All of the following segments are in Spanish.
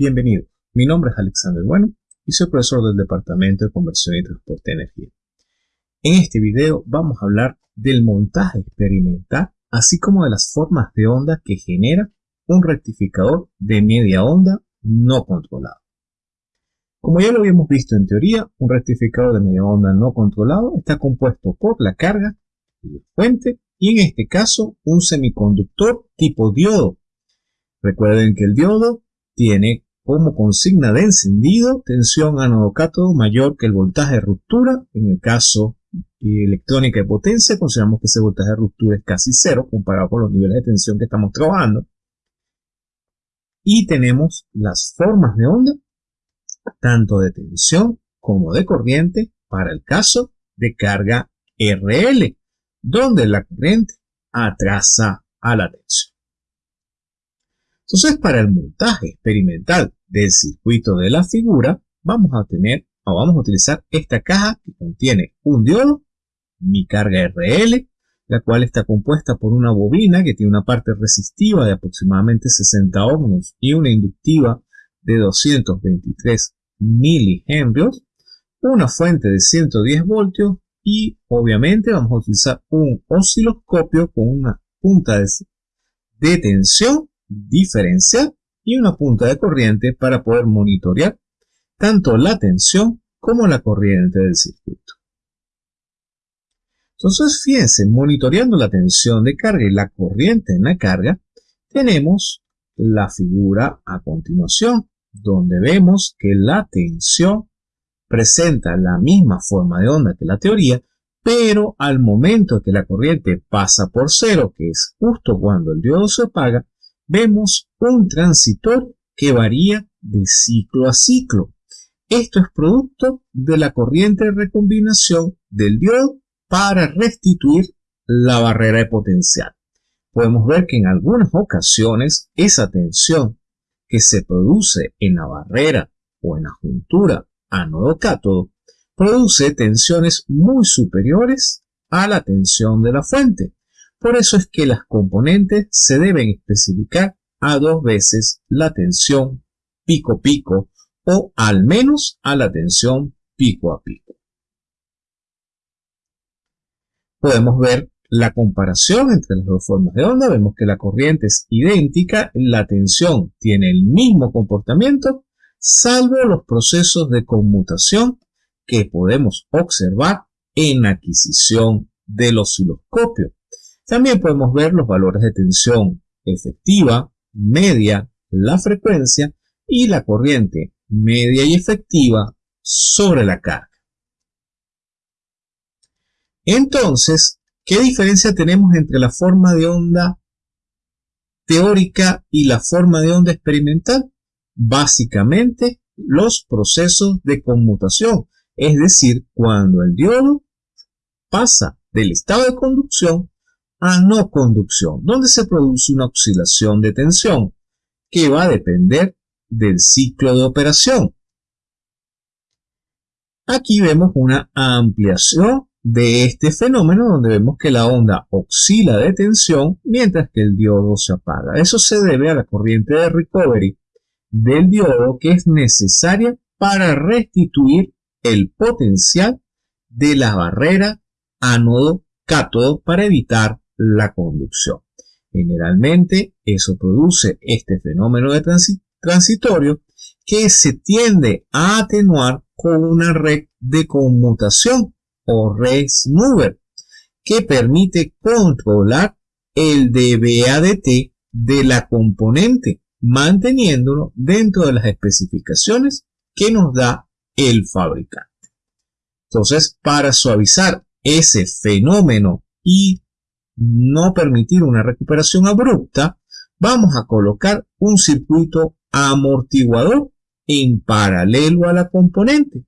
Bienvenido, mi nombre es Alexander Bueno y soy profesor del Departamento de Conversión y Transporte de Energía. En este video vamos a hablar del montaje experimental, así como de las formas de onda que genera un rectificador de media onda no controlado. Como ya lo habíamos visto en teoría, un rectificador de media onda no controlado está compuesto por la carga y la fuente y en este caso un semiconductor tipo diodo. Recuerden que el diodo tiene como consigna de encendido tensión ánodo-cátodo mayor que el voltaje de ruptura. En el caso de electrónica de potencia, consideramos que ese voltaje de ruptura es casi cero comparado con los niveles de tensión que estamos trabajando. Y tenemos las formas de onda, tanto de tensión como de corriente, para el caso de carga RL, donde la corriente atrasa a la tensión. Entonces, para el montaje experimental del circuito de la figura, vamos a tener o vamos a utilizar esta caja que contiene un diodo, mi carga RL, la cual está compuesta por una bobina que tiene una parte resistiva de aproximadamente 60 ohms y una inductiva de 223 milihenrios, una fuente de 110 voltios y obviamente vamos a utilizar un osciloscopio con una punta de tensión diferencial y una punta de corriente para poder monitorear tanto la tensión como la corriente del circuito. Entonces, fíjense, monitoreando la tensión de carga y la corriente en la carga, tenemos la figura a continuación, donde vemos que la tensión presenta la misma forma de onda que la teoría, pero al momento que la corriente pasa por cero, que es justo cuando el diodo se apaga, vemos un transitor que varía de ciclo a ciclo. Esto es producto de la corriente de recombinación del diodo para restituir la barrera de potencial. Podemos ver que en algunas ocasiones esa tensión que se produce en la barrera o en la juntura ánodo-cátodo produce tensiones muy superiores a la tensión de la fuente. Por eso es que las componentes se deben especificar a dos veces la tensión pico-pico o al menos a la tensión pico a pico. Podemos ver la comparación entre las dos formas de onda. Vemos que la corriente es idéntica, la tensión tiene el mismo comportamiento, salvo los procesos de conmutación que podemos observar en adquisición del osciloscopio. También podemos ver los valores de tensión efectiva, media, la frecuencia y la corriente media y efectiva sobre la carga. Entonces, ¿qué diferencia tenemos entre la forma de onda teórica y la forma de onda experimental? Básicamente, los procesos de conmutación, es decir, cuando el diodo pasa del estado de conducción a no conducción, donde se produce una oscilación de tensión que va a depender del ciclo de operación. Aquí vemos una ampliación de este fenómeno donde vemos que la onda oscila de tensión mientras que el diodo se apaga. Eso se debe a la corriente de recovery del diodo que es necesaria para restituir el potencial de la barrera ánodo-cátodo para evitar la conducción. Generalmente eso produce este fenómeno de transitorio que se tiende a atenuar con una red de conmutación o red mover que permite controlar el dBADT de la componente manteniéndolo dentro de las especificaciones que nos da el fabricante. Entonces, para suavizar ese fenómeno y no permitir una recuperación abrupta, vamos a colocar un circuito amortiguador en paralelo a la componente.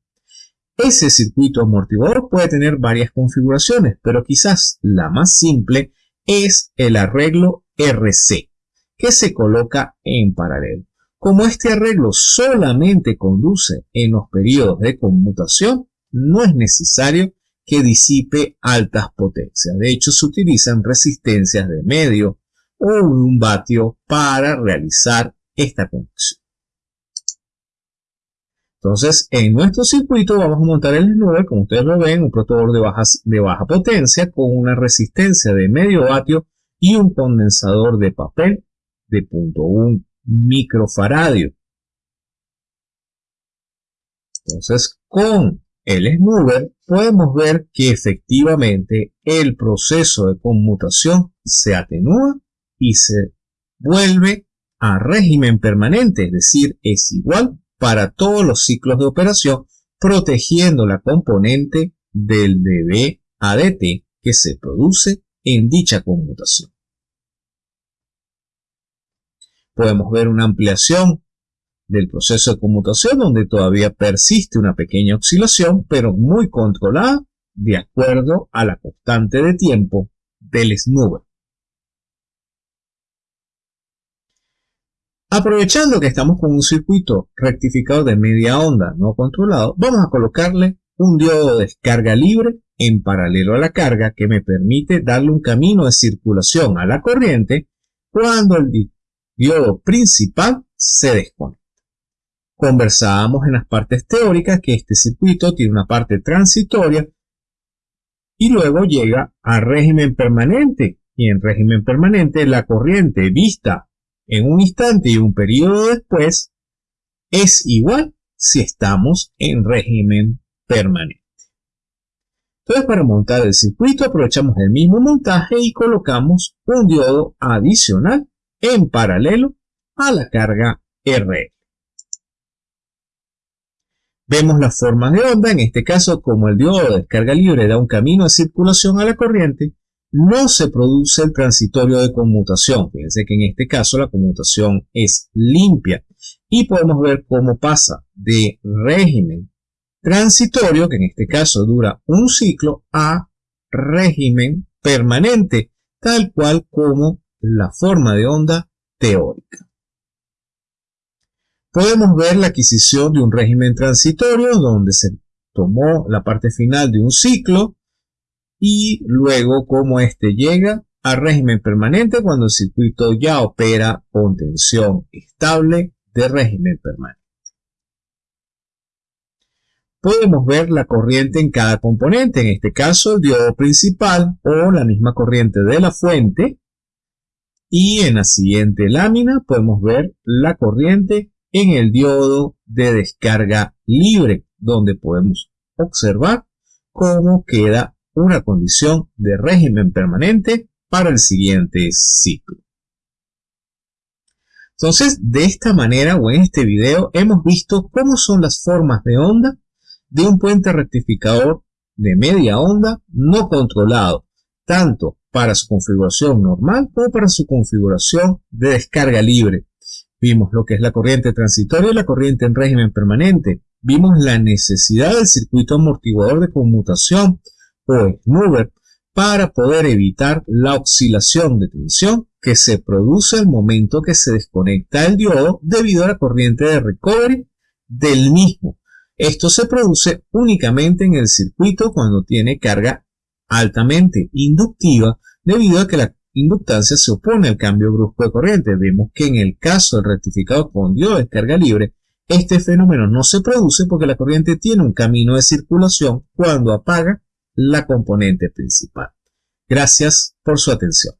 Ese circuito amortiguador puede tener varias configuraciones, pero quizás la más simple es el arreglo RC, que se coloca en paralelo. Como este arreglo solamente conduce en los periodos de conmutación, no es necesario que disipe altas potencias. De hecho, se utilizan resistencias de medio o un vatio para realizar esta conexión. Entonces, en nuestro circuito vamos a montar el S-Nube, como ustedes lo ven, un protocolo de, de baja potencia con una resistencia de medio vatio y un condensador de papel de 0.1 microfaradio. Entonces, con el Snubber podemos ver que efectivamente el proceso de conmutación se atenúa y se vuelve a régimen permanente, es decir, es igual para todos los ciclos de operación, protegiendo la componente del DB-ADT que se produce en dicha conmutación. Podemos ver una ampliación del proceso de conmutación donde todavía persiste una pequeña oscilación, pero muy controlada de acuerdo a la constante de tiempo del snubber. Aprovechando que estamos con un circuito rectificado de media onda no controlado, vamos a colocarle un diodo de descarga libre en paralelo a la carga que me permite darle un camino de circulación a la corriente cuando el diodo principal se desconecta. Conversábamos en las partes teóricas que este circuito tiene una parte transitoria y luego llega a régimen permanente. Y en régimen permanente la corriente vista en un instante y un periodo después es igual si estamos en régimen permanente. Entonces para montar el circuito aprovechamos el mismo montaje y colocamos un diodo adicional en paralelo a la carga RL. Vemos las formas de onda, en este caso como el diodo de descarga libre da un camino de circulación a la corriente, no se produce el transitorio de conmutación. Fíjense que en este caso la conmutación es limpia y podemos ver cómo pasa de régimen transitorio, que en este caso dura un ciclo, a régimen permanente, tal cual como la forma de onda teórica podemos ver la adquisición de un régimen transitorio donde se tomó la parte final de un ciclo y luego cómo éste llega al régimen permanente cuando el circuito ya opera con tensión estable de régimen permanente. Podemos ver la corriente en cada componente, en este caso el diodo principal o la misma corriente de la fuente. Y en la siguiente lámina podemos ver la corriente en el diodo de descarga libre, donde podemos observar cómo queda una condición de régimen permanente para el siguiente ciclo. Entonces, de esta manera o en este video hemos visto cómo son las formas de onda de un puente rectificador de media onda no controlado, tanto para su configuración normal como para su configuración de descarga libre, Vimos lo que es la corriente transitoria y la corriente en régimen permanente. Vimos la necesidad del circuito amortiguador de conmutación o snubber para poder evitar la oscilación de tensión que se produce al momento que se desconecta el diodo debido a la corriente de recovery del mismo. Esto se produce únicamente en el circuito cuando tiene carga altamente inductiva debido a que la inductancia se opone al cambio brusco de corriente. Vemos que en el caso del rectificador con diodo de descarga libre, este fenómeno no se produce porque la corriente tiene un camino de circulación cuando apaga la componente principal. Gracias por su atención.